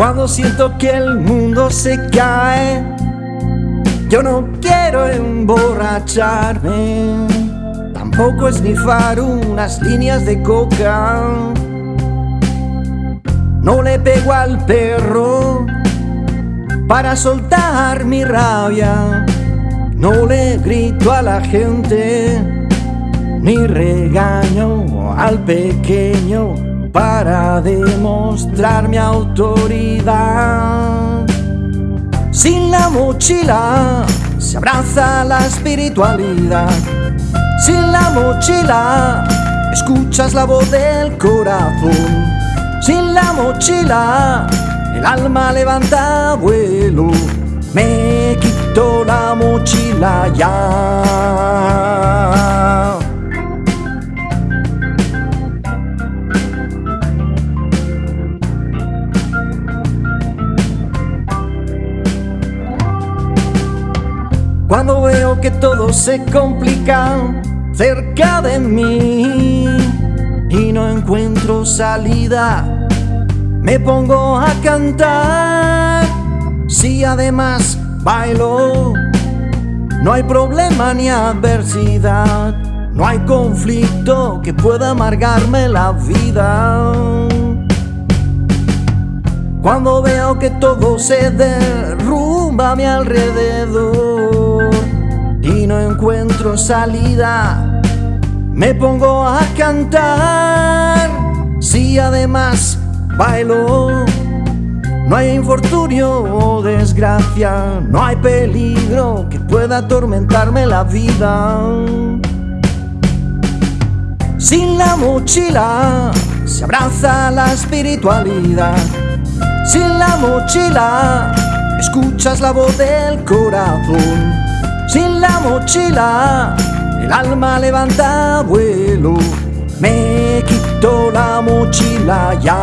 Cuando siento que el mundo se cae, yo no quiero emborracharme, tampoco esnifar unas líneas de coca. No le pego al perro para soltar mi rabia, no le grito a la gente, ni regaño al pequeño para demostrar mi autoridad. Sin la mochila se abraza la espiritualidad. Sin la mochila escuchas la voz del corazón. Sin la mochila el alma levanta vuelo. Me quito la mochila ya. Cuando veo que todo se complica cerca de mí y no encuentro salida, me pongo a cantar. Si además bailo, no hay problema ni adversidad, no hay conflicto que pueda amargarme la vida. Cuando veo que todo se derrumba a mi alrededor no encuentro salida, me pongo a cantar. Si además bailo, no hay infortunio o desgracia, no hay peligro que pueda atormentarme la vida. Sin la mochila se abraza la espiritualidad sin la mochila, escuchas la voz del corazón. Sin la mochila, el alma levanta vuelo. Me quito la mochila ya.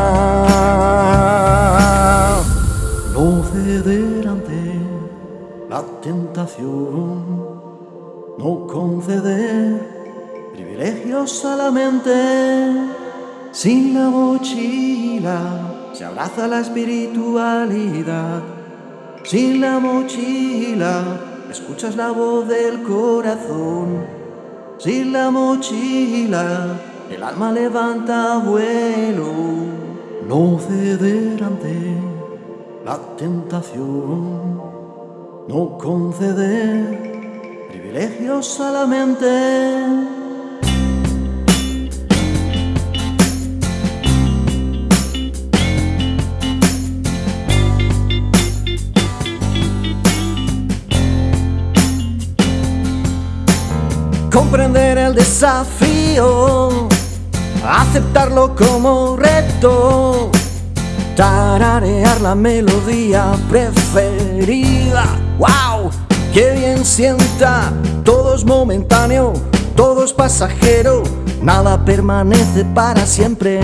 No ceder ante la tentación, no conceder privilegios a la mente. Sin la mochila se abraza la espiritualidad. Sin la mochila, escuchas la voz del corazón. Sin la mochila, el alma levanta vuelo. No ceder ante la tentación, no conceder privilegios a la mente. Comprender el desafío, aceptarlo como reto, tararear la melodía preferida. ¡Wow! ¡Qué bien sienta! Todo es momentáneo, todo es pasajero, nada permanece para siempre.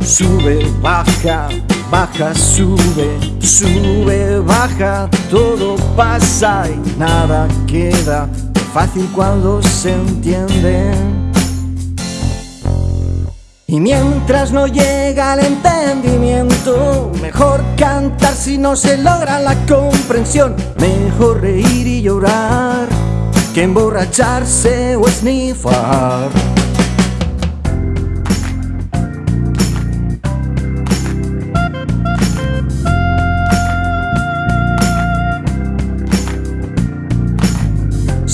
Sube, baja, baja, sube, sube, baja, todo pasa y nada queda fácil cuando se entiende. Y mientras no llega el entendimiento, mejor cantar si no se logra la comprensión. Mejor reír y llorar que emborracharse o esnifar.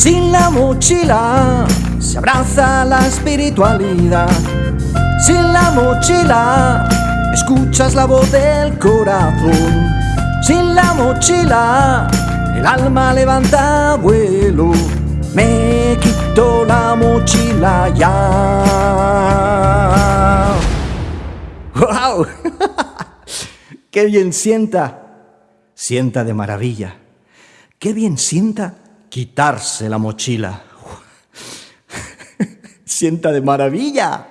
Sin la mochila se abraza la espiritualidad. Sin la mochila escuchas la voz del corazón. Sin la mochila el alma levanta vuelo. Me quito la mochila ya. ¡Wow! ¡Qué bien sienta! Sienta de maravilla. ¡Qué bien sienta! Quitarse la mochila. Sienta de maravilla.